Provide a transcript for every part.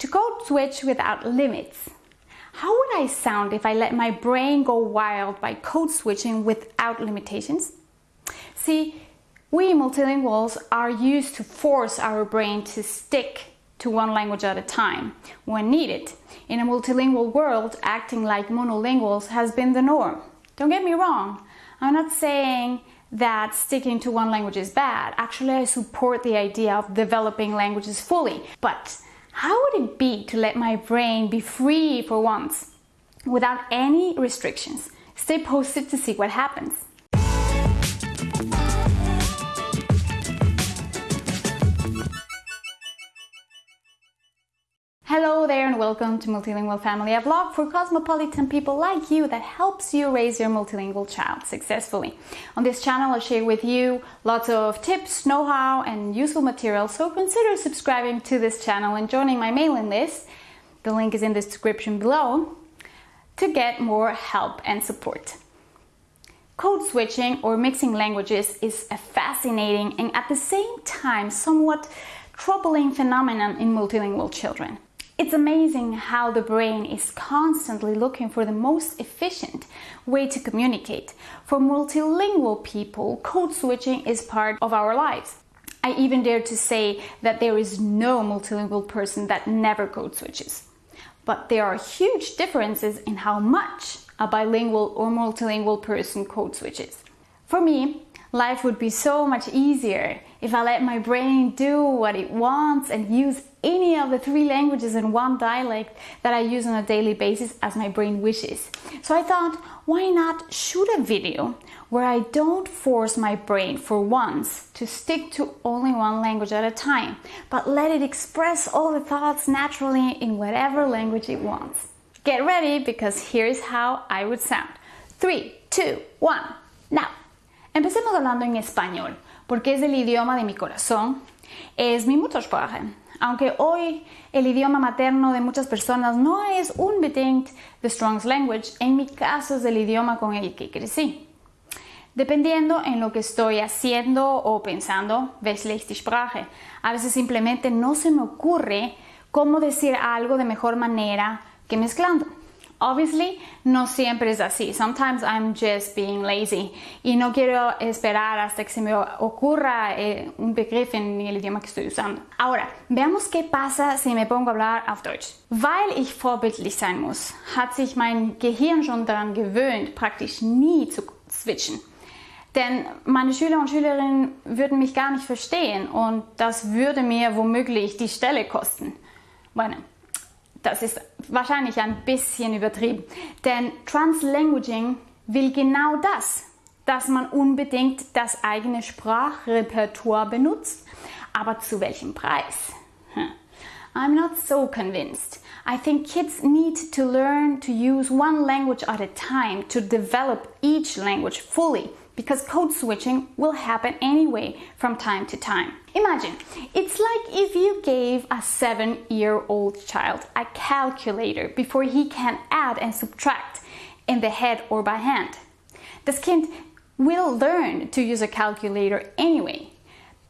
to code switch without limits. How would I sound if I let my brain go wild by code switching without limitations? See, we multilinguals are used to force our brain to stick to one language at a time when needed. In a multilingual world, acting like monolinguals has been the norm. Don't get me wrong, I'm not saying that sticking to one language is bad. Actually, I support the idea of developing languages fully. But how would it be to let my brain be free for once without any restrictions? Stay posted to see what happens. There and welcome to Multilingual Family, a vlog for cosmopolitan people like you that helps you raise your multilingual child successfully. On this channel I'll share with you lots of tips, know-how and useful material, so consider subscribing to this channel and joining my mailing list, the link is in the description below, to get more help and support. Code switching or mixing languages is a fascinating and at the same time somewhat troubling phenomenon in multilingual children. It's amazing how the brain is constantly looking for the most efficient way to communicate. For multilingual people, code switching is part of our lives. I even dare to say that there is no multilingual person that never code switches. But there are huge differences in how much a bilingual or multilingual person code switches. For me, life would be so much easier if I let my brain do what it wants and use any of the three languages in one dialect that I use on a daily basis as my brain wishes. So I thought, why not shoot a video where I don't force my brain for once to stick to only one language at a time, but let it express all the thoughts naturally in whatever language it wants. Get ready because here's how I would sound. Three, two, one, now. Empecemos hablando en español, porque es el idioma de mi corazón, es mi Muttersprache. Aunque hoy el idioma materno de muchas personas no es unbedingt the strongest language, en mi caso es el idioma con el que crecí. Dependiendo en lo que estoy haciendo o pensando, ich die Sprache. A veces simplemente no se me ocurre cómo decir algo de mejor manera que mezclando. Obviously, no siempre es así. Sometimes I'm just being lazy y no quiero esperar hasta que se me ocurra eh, un begriff en el idioma que estoy usando. Ahora, veamos qué pasa si me pongo a hablar auf Deutsch. Weil ich vorbildlich sein muss, hat sich mein Gehirn schon daran gewöhnt, praktisch nie zu switchen. Denn meine Schüler und Schülerinnen würden mich gar nicht verstehen und das würde mir womöglich die Stelle kosten. Bueno, das ist wahrscheinlich ein bisschen übertrieben. Denn Translanguaging will genau das, dass man unbedingt das eigene Sprachrepertoire benutzt. Aber zu welchem Preis? Hm. I'm not so convinced. I think kids need to learn to use one language at a time to develop each language fully because code switching will happen anyway from time to time. Imagine, it's like if you gave a seven year old child a calculator before he can add and subtract in the head or by hand. This kid will learn to use a calculator anyway,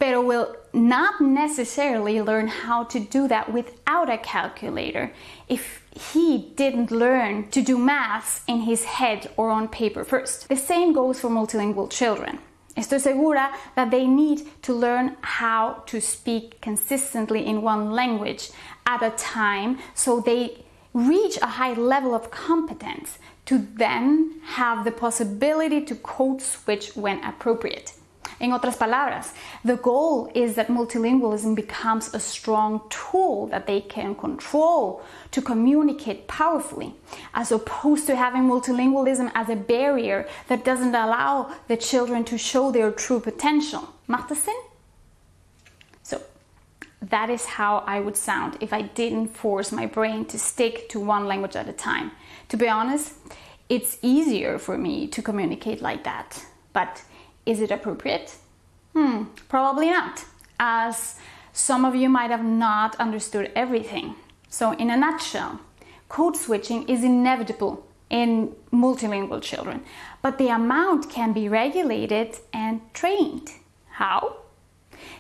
but will not necessarily learn how to do that without a calculator if he didn't learn to do maths in his head or on paper first. The same goes for multilingual children. Estoy segura that they need to learn how to speak consistently in one language at a time so they reach a high level of competence to then have the possibility to code switch when appropriate. En otras palabras, the goal is that multilingualism becomes a strong tool that they can control to communicate powerfully, as opposed to having multilingualism as a barrier that doesn't allow the children to show their true potential. Macht? So, that is how I would sound if I didn't force my brain to stick to one language at a time. To be honest, it's easier for me to communicate like that. But is it appropriate? Hmm, probably not, as some of you might have not understood everything. So in a nutshell, code switching is inevitable in multilingual children, but the amount can be regulated and trained. How?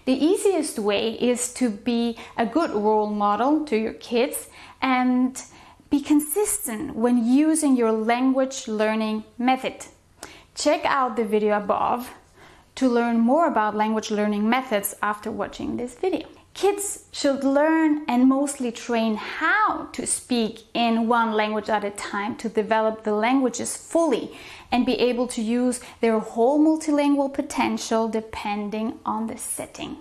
The easiest way is to be a good role model to your kids and be consistent when using your language learning method. Check out the video above to learn more about language learning methods after watching this video. Kids should learn and mostly train how to speak in one language at a time to develop the languages fully and be able to use their whole multilingual potential depending on the setting.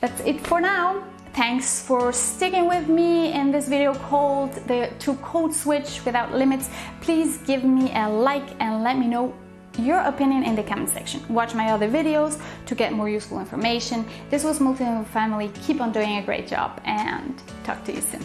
That's it for now. Thanks for sticking with me in this video called the To Code Switch Without Limits. Please give me a like and let me know your opinion in the comment section. Watch my other videos to get more useful information. This was Multilingual Family. Keep on doing a great job and talk to you soon.